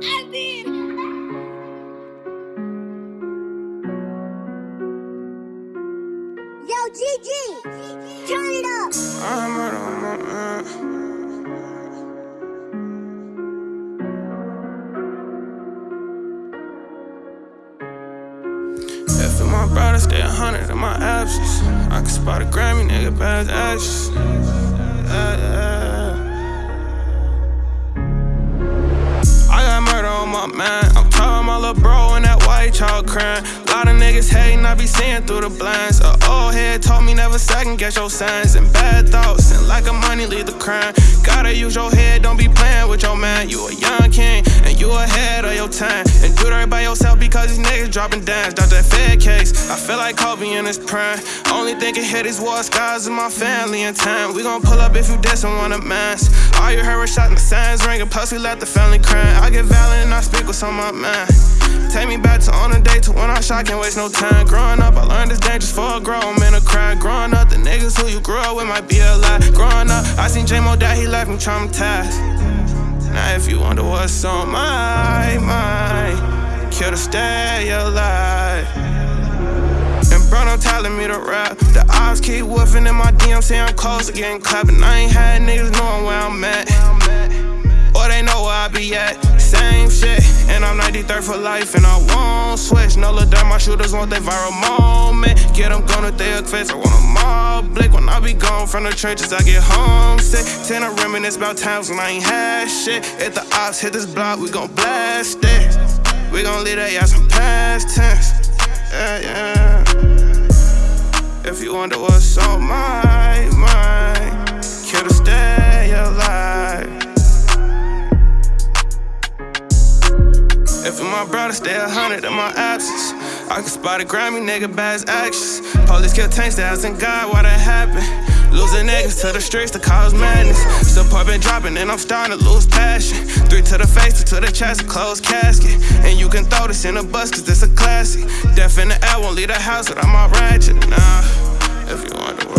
I did. Yo, GG, turn it up. I'm my my brother stay a hundred in my absence, I can spot a Grammy, nigga, bad actions. Yeah, yeah. Man. I'm talking my little bro and that white child crying. A lot of niggas hating, I be seeing through the blinds. A old head told me never second guess your signs and bad thoughts. And like a money lead the crime. Gotta use your head, don't be playing with your man. You a young king and you ahead of your time. And do that by yourself because these niggas dropping dimes. Drop that fed case. I feel like Kobe in his prime. Only thing can hit these war skies in my family in time. We gon' pull up if you diss and want a mask. All you heard was shot and the signs ringing. Plus we let the family crying. I get violent and I speak some of my man. Take me back to on a day to when I shot, can't waste no time. Growing up, I learned it's dangerous for a grown man to cry. Growing up, the niggas who you grew up with might be a lie. Growing up, I seen J-Mo die, he left me traumatized. Now if you wonder what's on my mind, kill to stay alive. And Bruno telling me to rap. The odds keep woofing in my DM, say I'm close to getting clapping. I ain't had niggas knowing where I'm at. Or they know where I be at. And I'm 93rd for life, and I won't switch. No look down, my shooters want that viral moment. Get them gone if they a face, I want a mob blick. When I be gone from the trenches, I get homesick. Ten, I reminisce about times when I ain't had shit. If the ops hit this block, we gon' blast it. We gon' leave that ass some past tense. Yeah, yeah. If you wonder what's on my mind, kill to stay My stay a hundred in my absence, I can spot a Grammy nigga bad actions. Police kill tanks, they asking God why that happened. Losing niggas to the streets to cause madness. Support been dropping and I'm starting to lose passion. Three to the face, two to the chest, a closed casket. And you can throw this in a bus cause this a classic. Death in the air won't leave the house without my ratchet. Nah, if you wonder